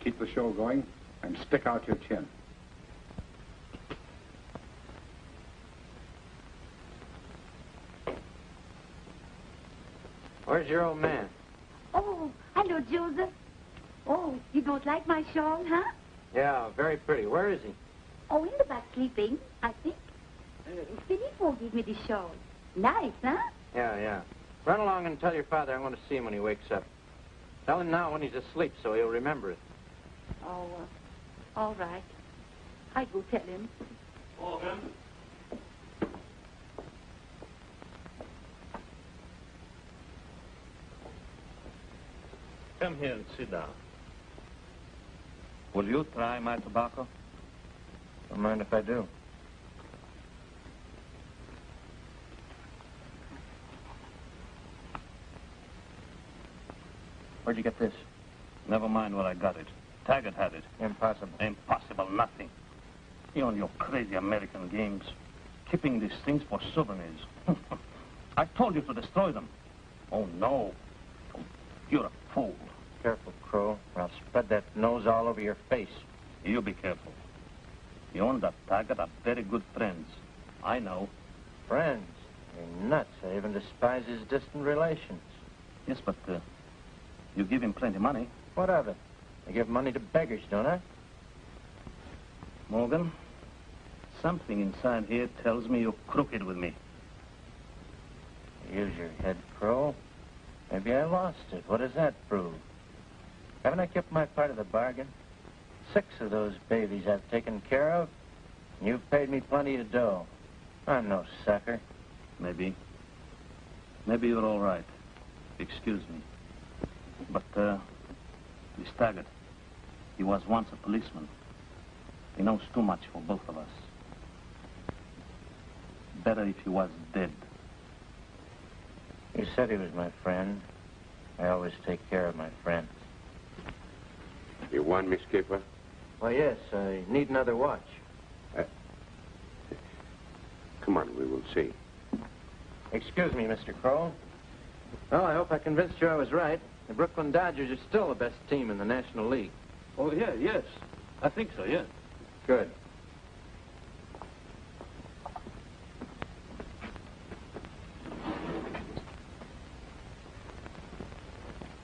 Keep the show going and stick out your chin. Where's your old man? Oh, hello, Joseph. Oh, you don't like my shawl, huh? Yeah, very pretty. Where is he? Oh, in the back sleeping, I think. Uh, Filippo gave me the shawl. Nice, huh? Yeah, yeah. Run along and tell your father I want to see him when he wakes up. Tell him now when he's asleep so he'll remember it. Oh, uh, all right. I go tell him. Come here and sit down. Will you try my tobacco? Don't mind if I do. Where'd you get this? Never mind where I got it. Taggart had it. Impossible. Impossible, nothing. You and your crazy American games. Keeping these things for souvenirs. *laughs* I told you to destroy them. Oh, no. Oh, you're a fool. Careful, Kroll, or I'll spread that nose all over your face. You be careful. You and that Taggart are very good friends. I know. Friends? You're nuts. I even despise his distant relations. Yes, but uh, you give him plenty of money. What of it? I give money to beggars, don't I? Morgan, something inside here tells me you're crooked with me. Use your head, Kroll. Maybe I lost it. What does that prove? Haven't I kept my part of the bargain? Six of those babies I've taken care of, and you've paid me plenty of dough. I'm no sucker. Maybe. Maybe you're all right. Excuse me. But, uh, he's Taggart. He was once a policeman. He knows too much for both of us. Better if he was dead. You said he was my friend. I always take care of my friends. You want me, Skipper? Well, yes, I need another watch. Come on, we will see. Excuse me, Mr. Kroll. Well, I hope I convinced you I was right. The Brooklyn Dodgers are still the best team in the National League. Oh, yeah, yes. I think so, yeah. Good.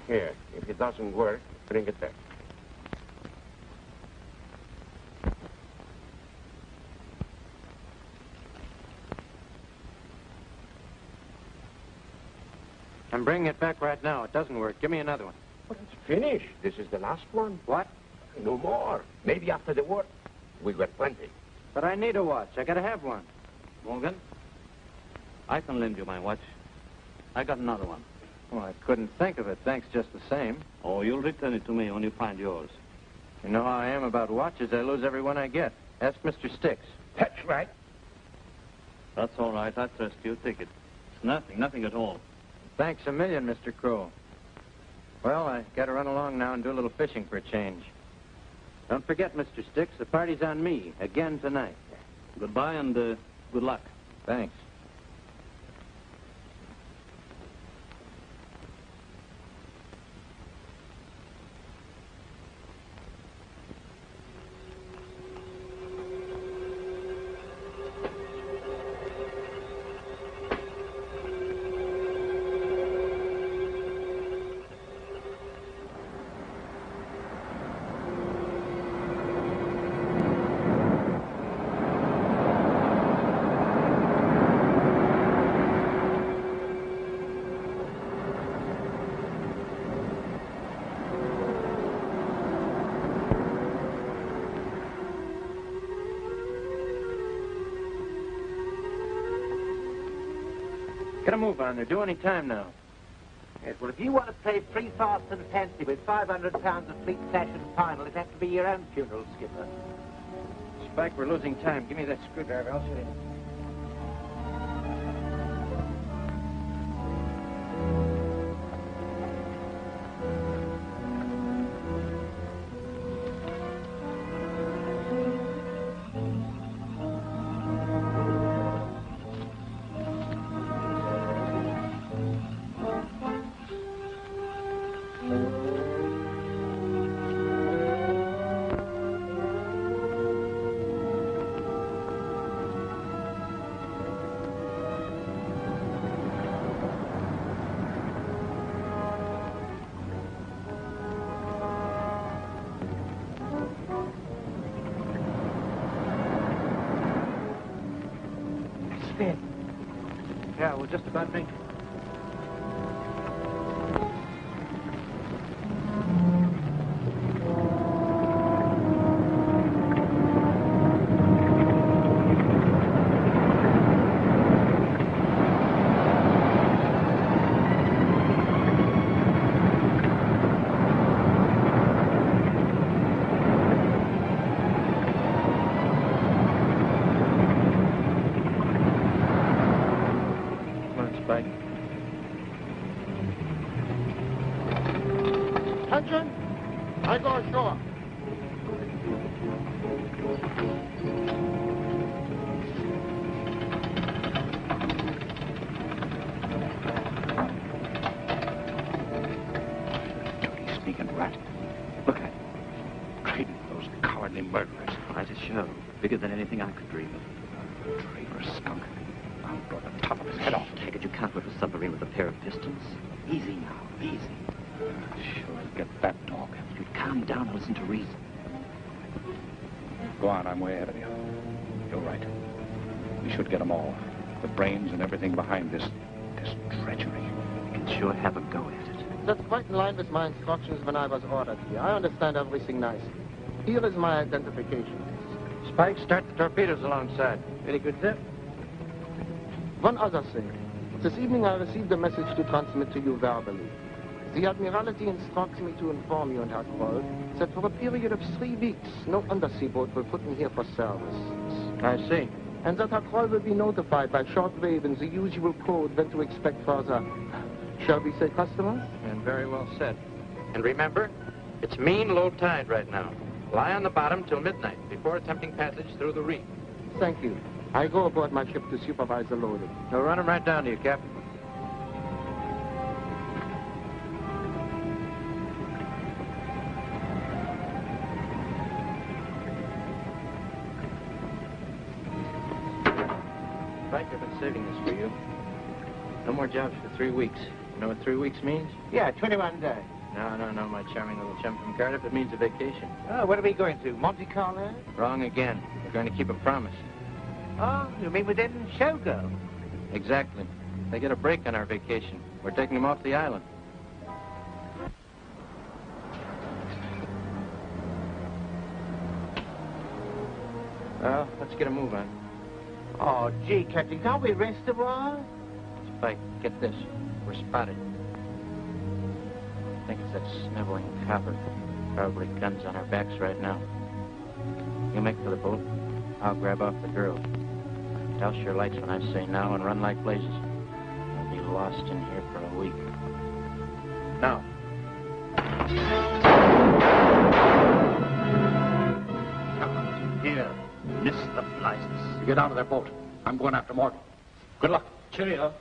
Here, if it doesn't work, bring it back. I'm bringing it back right now. It doesn't work. Give me another one. But it's finished. This is the last one. What? No more. Maybe after the war, we got plenty. But I need a watch. I gotta have one. Morgan, I can lend you my watch. I got another one. Well, I couldn't think of it. Thanks just the same. Oh, you'll return it to me when you find yours. You know how I am about watches. I lose every one I get. Ask Mr. Sticks. That's right. That's all right. I trust you. Take it. It's nothing, nothing at all. Thanks a million, Mr. Kroll. Well, I gotta run along now and do a little fishing for a change. Don't forget, Mr. Sticks, the party's on me again tonight. Goodbye and uh, good luck. Thanks. Get a move on. They're due any time now. Yes, well, if you want to play free, fast, and fancy with 500 pounds of fleet sash and final, it has to be your own funeral, Skipper. Spike, we're losing time. Give me that screwdriver. I'll sit in. Just about quite in line with my instructions when I was ordered here. I understand everything nicely. Here is my identification. Spike, start the torpedoes alongside. Very good, sir. One other thing. This evening I received a message to transmit to you verbally. The Admiralty instructs me to inform you and Herr Kroll that for a period of three weeks, no undersea boat will put in here for service. I see. And that Herr Kroll will be notified by shortwave in the usual code when to expect further, shall we say, customers? And very well said. And remember, it's mean low tide right now. Lie on the bottom till midnight before attempting passage through the reef. Thank you. I go aboard my ship to supervise the loading. They'll run 'em right down to you, Captain. Spike, I've been saving this for you. No more jobs for three weeks. You know what three weeks means? Yeah, 21 days. No, no, no, my charming little chum from Cardiff. It means a vacation. Oh, what are we going to? Monte Carlo? Wrong again. We're going to keep a promise. Oh, you mean within Shogo? Exactly. They get a break on our vacation. We're taking them off the island. Well, let's get a move on. Oh, gee, Captain, can't we rest a while? Spike, get this. We're spotted. I think it's that sniveling copper. Probably guns on our backs right now. You make for the boat. I'll grab off the girl. Douse your lights when I say now and run like blazes. I'll be lost in here for a week. Now. Here, miss the flies. You get out of that boat. I'm going after Morgan. Good luck. Cheerio.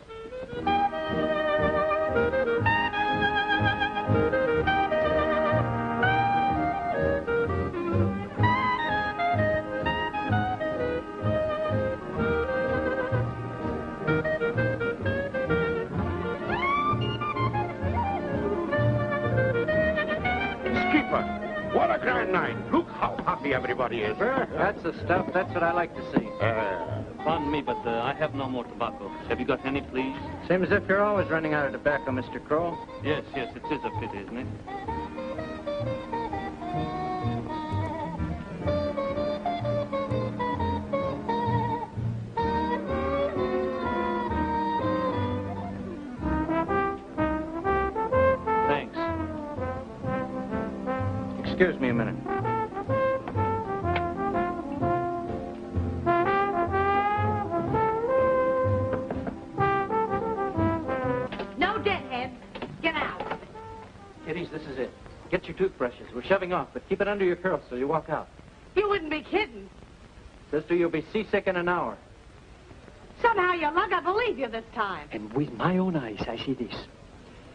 What a night. Look how happy everybody is. That's the stuff. That's what I like to see. Uh, Pardon me, but uh, I have no more tobacco. Have you got any, please? Seems as if you're always running out of tobacco, Mr. Kroll. Yes, yes, it is a pity, isn't it? Kiddies, this is it. Get your toothbrushes. We're shoving off, but keep it under your curls so you walk out. You wouldn't be kidding. Sister, you'll be seasick in an hour. Somehow your luck, I believe you this time. And with my own eyes, I see this.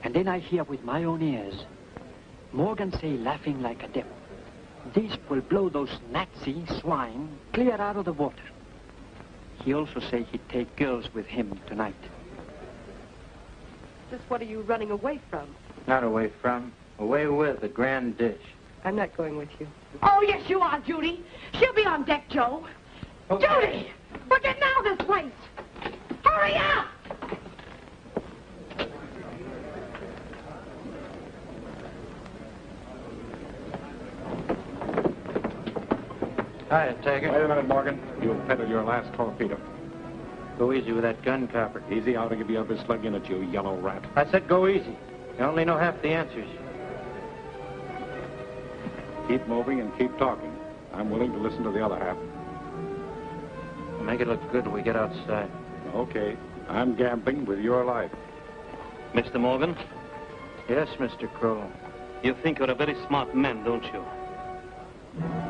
And then I hear with my own ears Morgan say, laughing like a devil, this will blow those Nazi swine clear out of the water. He also say he'd take girls with him tonight. Just what are you running away from? Not away from, away with the grand dish. I'm not going with you. Oh, yes, you are, Judy. She'll be on deck, Joe. Judy! We're getting out of this place. Hurry up! Hiya, Taggart. Wait a minute, Morgan. You've peddled your last torpedo. Go easy with that gun, Copper. Easy, I'll give you a slug in it, you yellow rat. I said go easy. You only know half the answers. Keep moving and keep talking. I'm willing to listen to the other half. We'll make it look good when we get outside. Okay. I'm gambling with your life. Mr. Morgan, Yes, Mr. Kroll. you think you're a very smart man, don't you?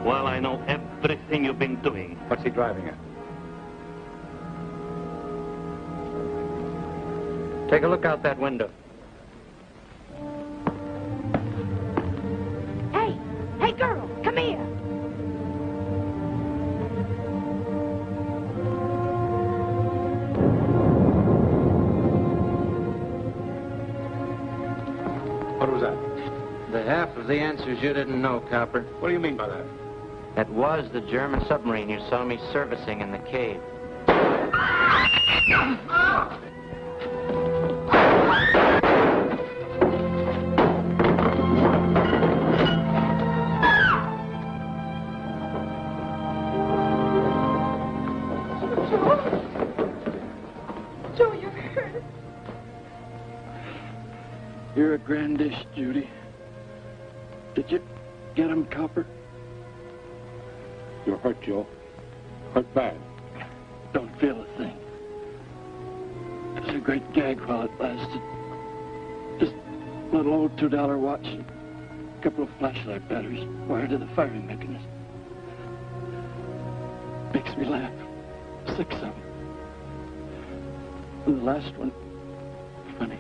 Well, I know everything you've been doing. What's he driving at? Take a look out that window. Hey, girl, come here. What was that? The half of the answers you didn't know, Copper. What do you mean by that? That was the German submarine you saw me servicing in the cave. Ah! Hurt, Joe. Hurt bad. Don't feel a thing. It was a great gag while it lasted. Just a little old $2 watch and a couple of flashlight batteries wired to the firing mechanism. Makes me laugh. Six of them. And the last one, funny.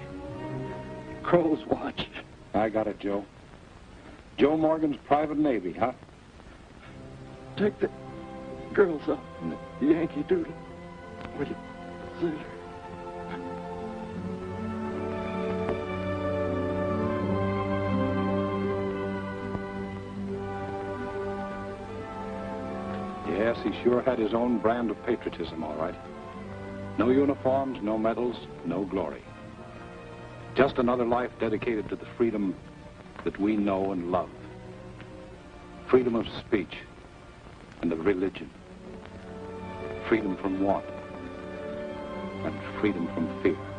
Kroll's watch. I got it, Joe. Joe Morgan's private navy, huh? Take the girls up in the Yankee Doodle. Will you? Yes, he sure had his own brand of patriotism, all right. No uniforms, no medals, no glory. Just another life dedicated to the freedom that we know and love. Freedom of speech and of religion. Freedom from want and freedom from fear.